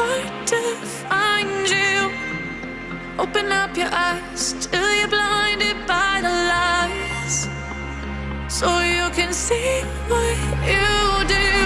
hard to find you. Open up your eyes till you're blinded by the lies, so you can see what you do.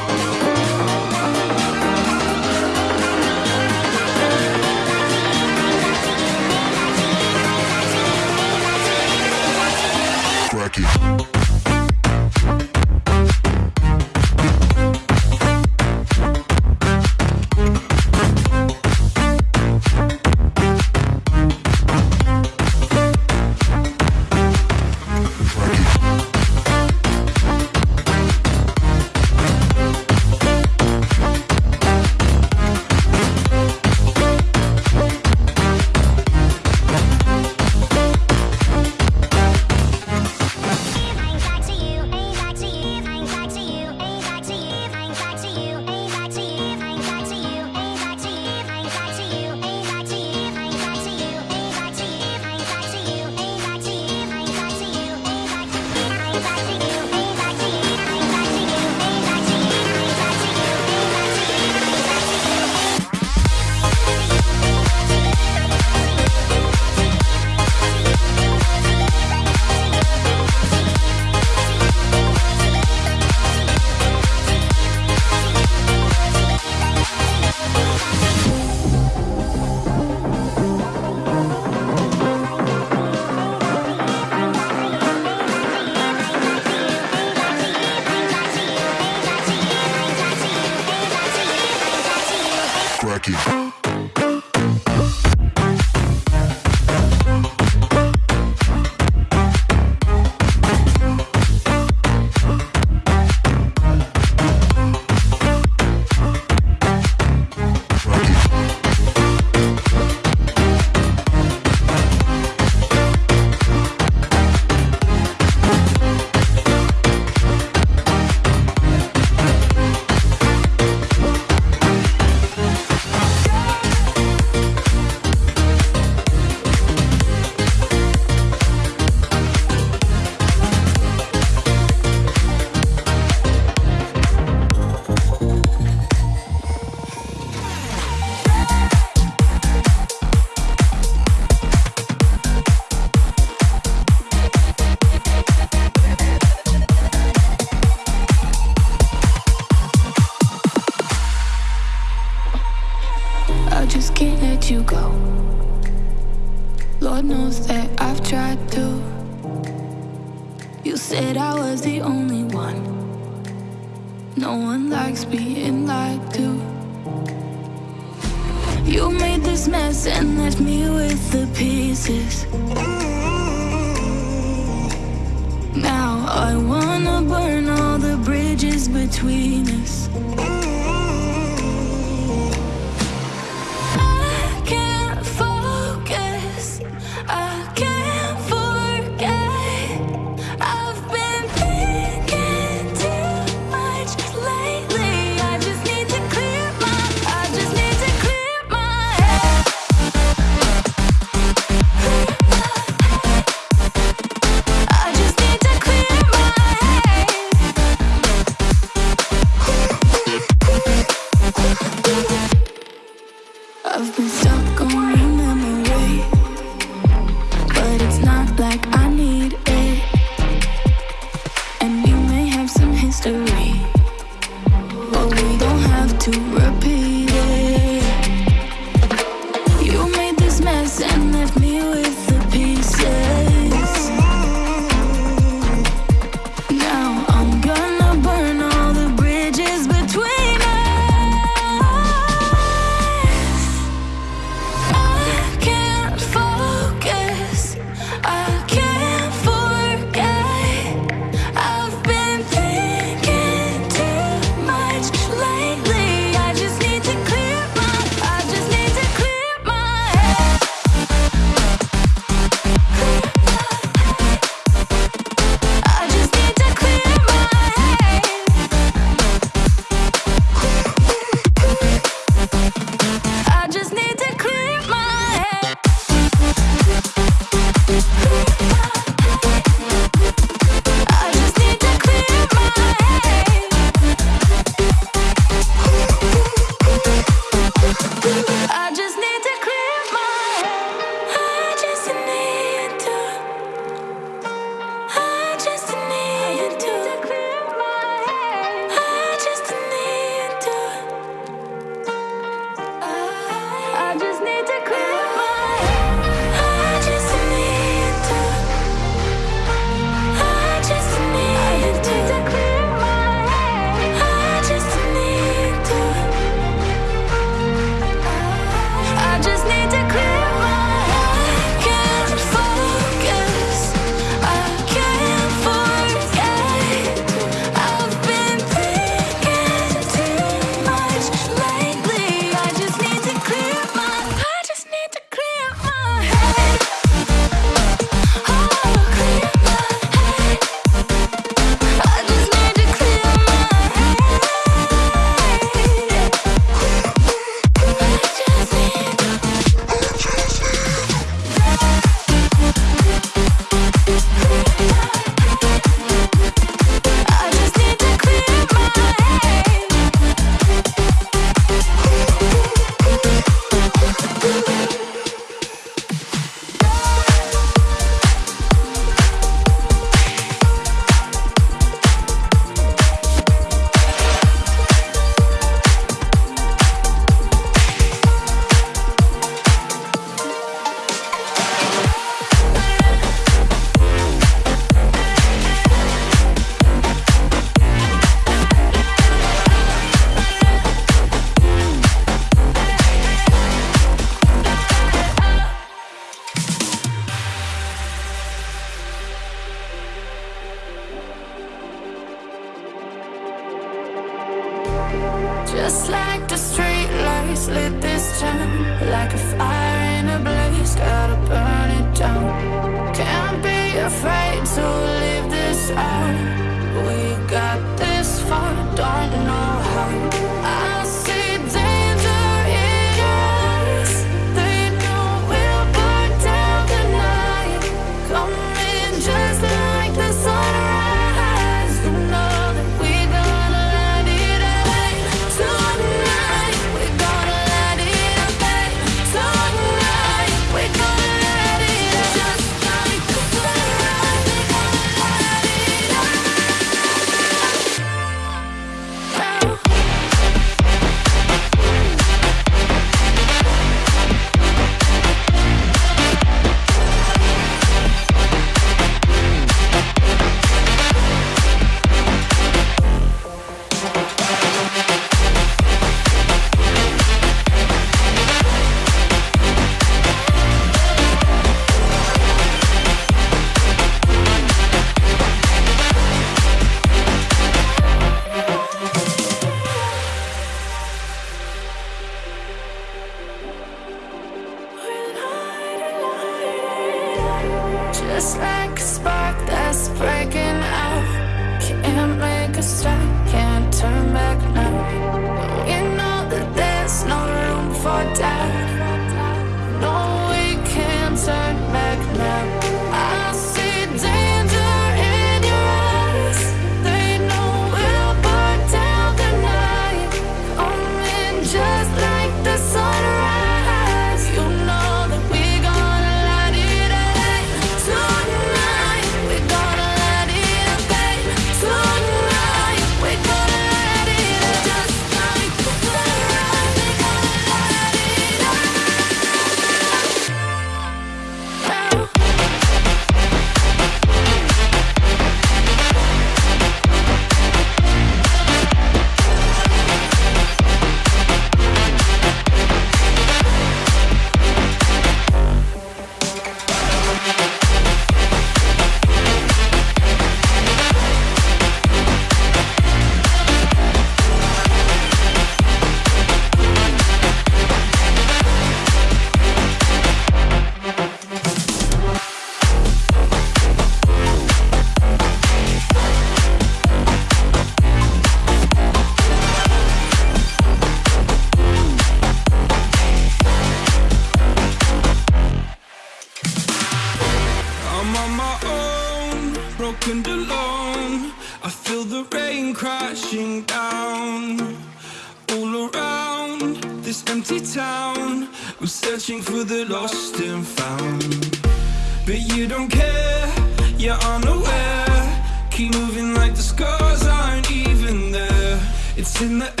In the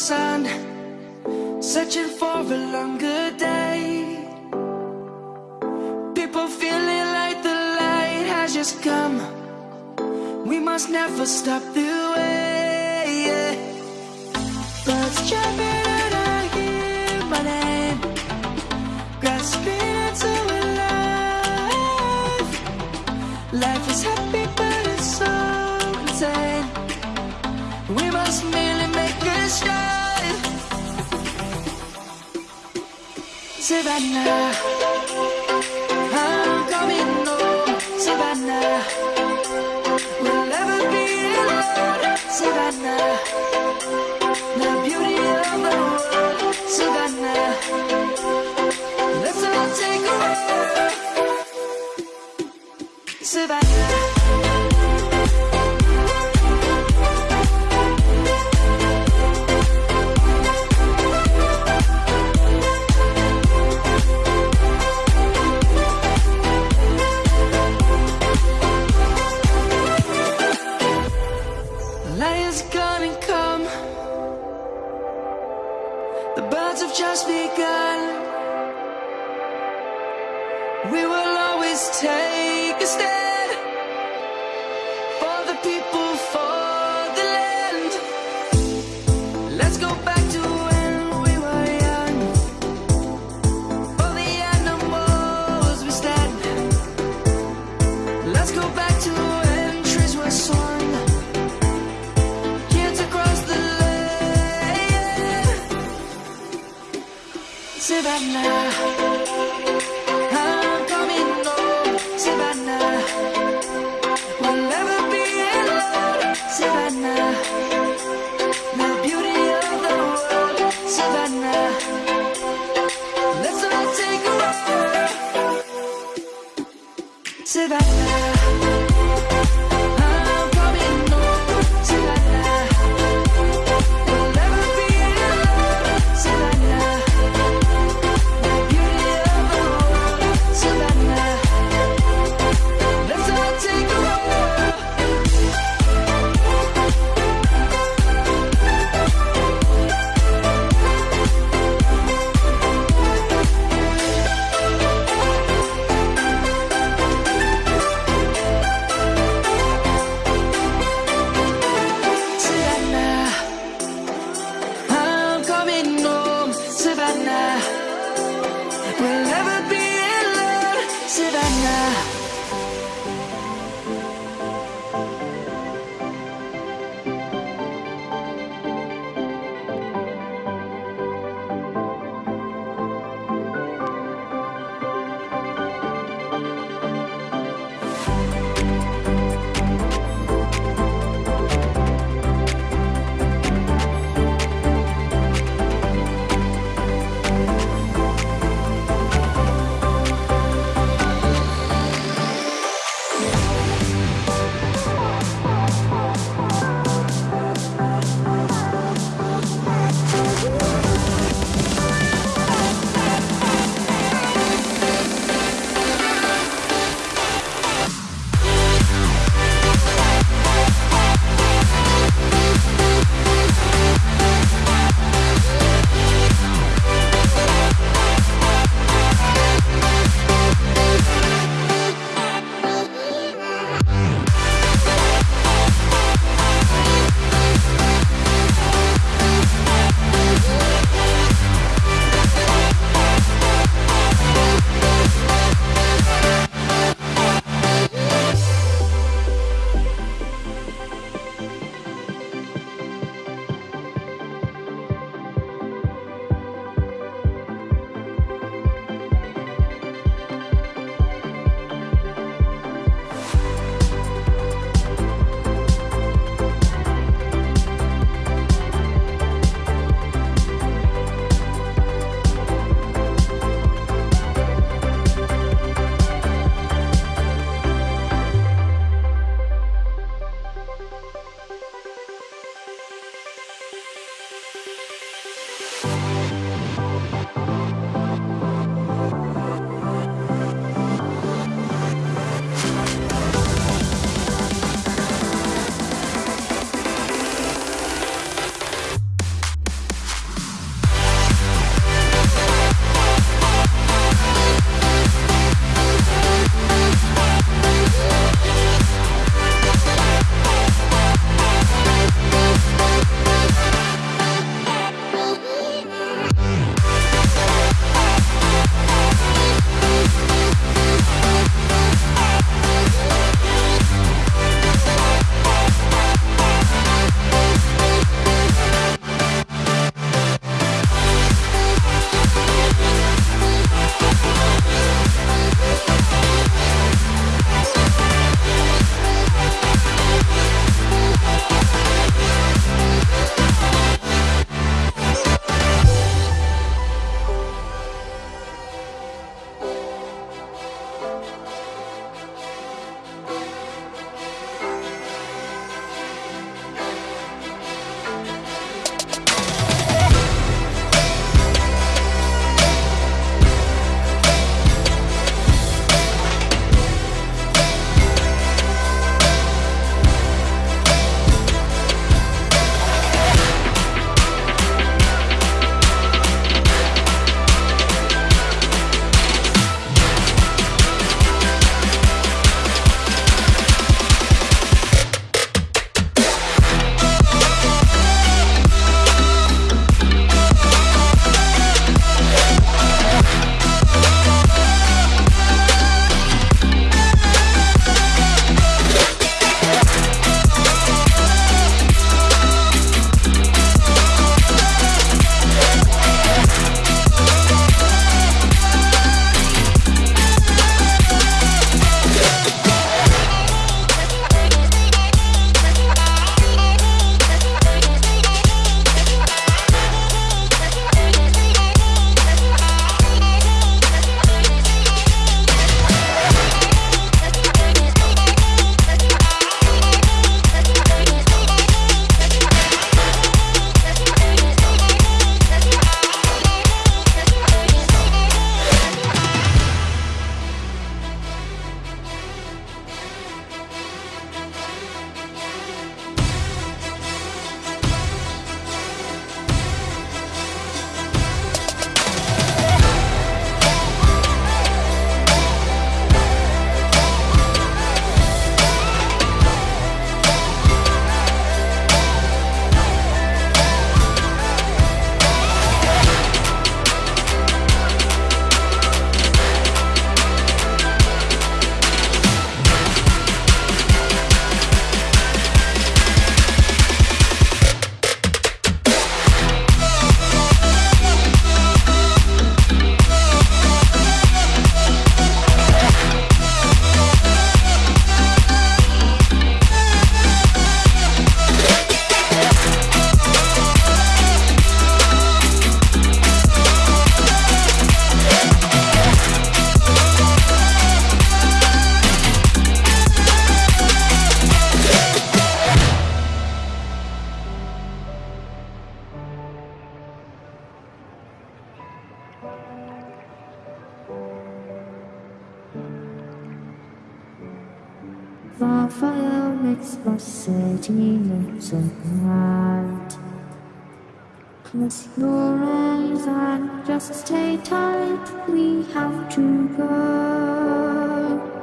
sun Searching for a longer day. People feeling like the light has just come. We must never stop the way yeah. Birds jumping and I hear my name Grasping into a life. Life is happy but it's so insane. We must make Savannah, I'm coming home, Savannah. We'll never be alone, Savannah. The beauty of the world, Savannah. Let's all take a ride, Savannah.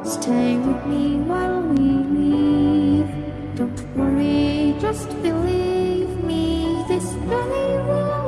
Stay with me while we leave Don't worry, just believe me. This journey will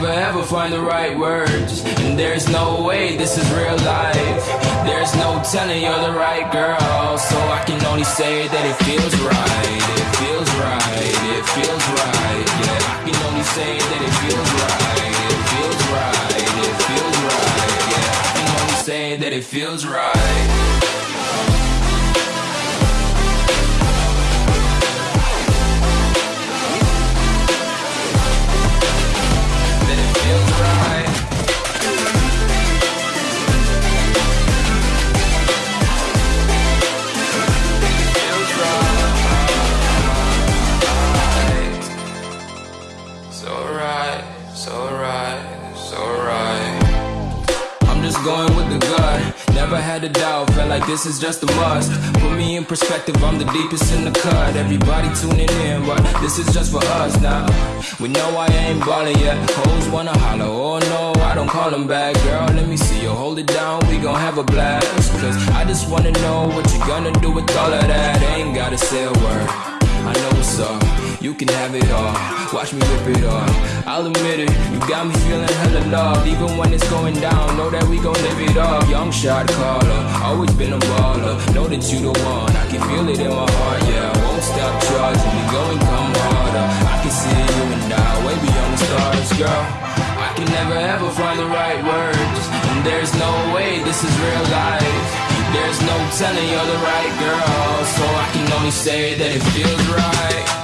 never ever find the right words, and there's no way this is real life. There's no telling you're the right girl, so I can only say that it feels right. It feels right. It feels right. Yeah, I can only say that it feels right. It feels right. It feels right. Yeah, I can only say that it feels right. Never had a doubt, felt like this is just a must. Put me in perspective, I'm the deepest in the cut. Everybody tuning in, but this is just for us now. We know I ain't ballin' yet. Hoes wanna holler, oh no, I don't call them back. Girl, let me see you hold it down, we gon' have a blast. Cause I just wanna know what you gonna do with all of that. Ain't gotta say a word. I know what's up, you can have it all. Watch me rip it off. I'll admit it, you got me feeling hella loved. Even when it's going down, know that we gon' live it up. Young shot caller, always been a baller. Know that you the one, I can feel it in my heart, yeah. I won't stop charging me, go and come harder. I can see you and I, way beyond the stars, girl. I can never ever find the right words, and there's no way this is real life. There's no telling you're the right girl, so I can only say that it feels right.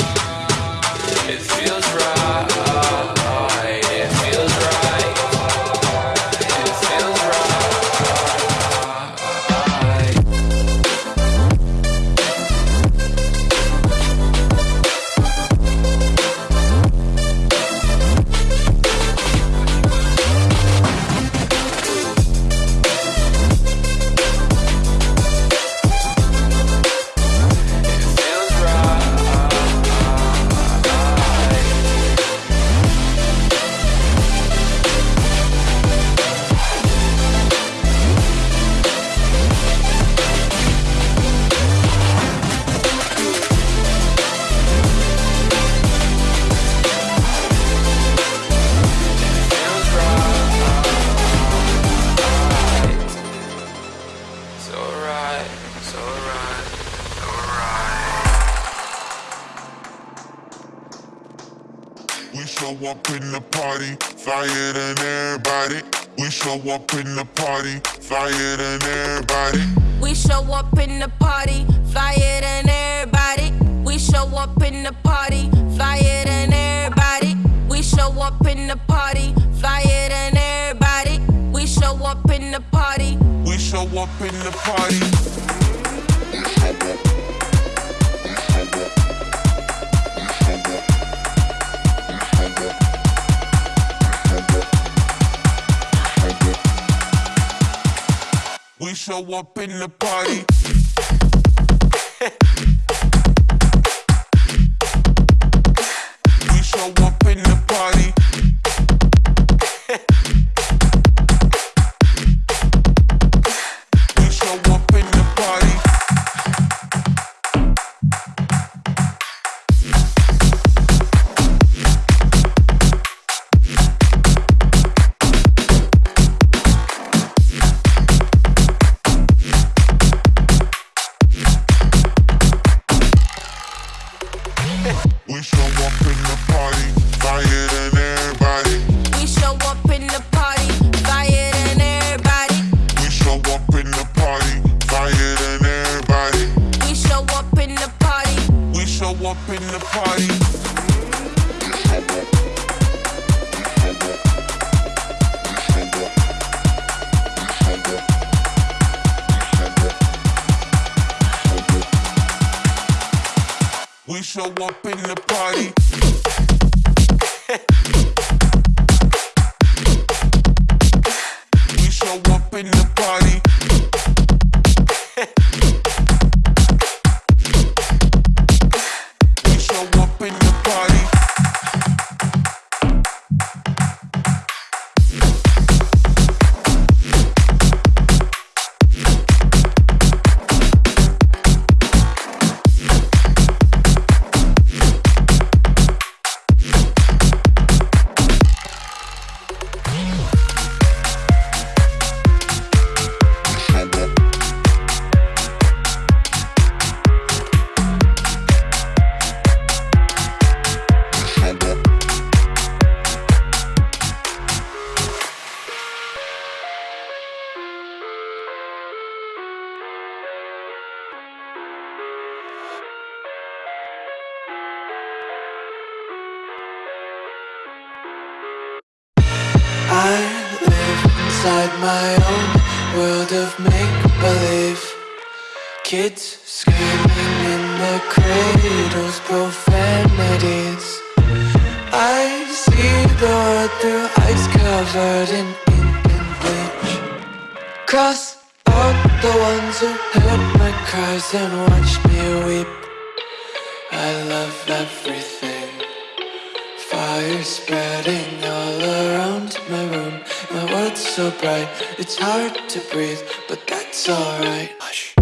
Up in the party. We show up in the party. cries and watch me weep. I love everything. Fire spreading all around my room. My world's so bright It's hard to breathe, but that's alright. Hush.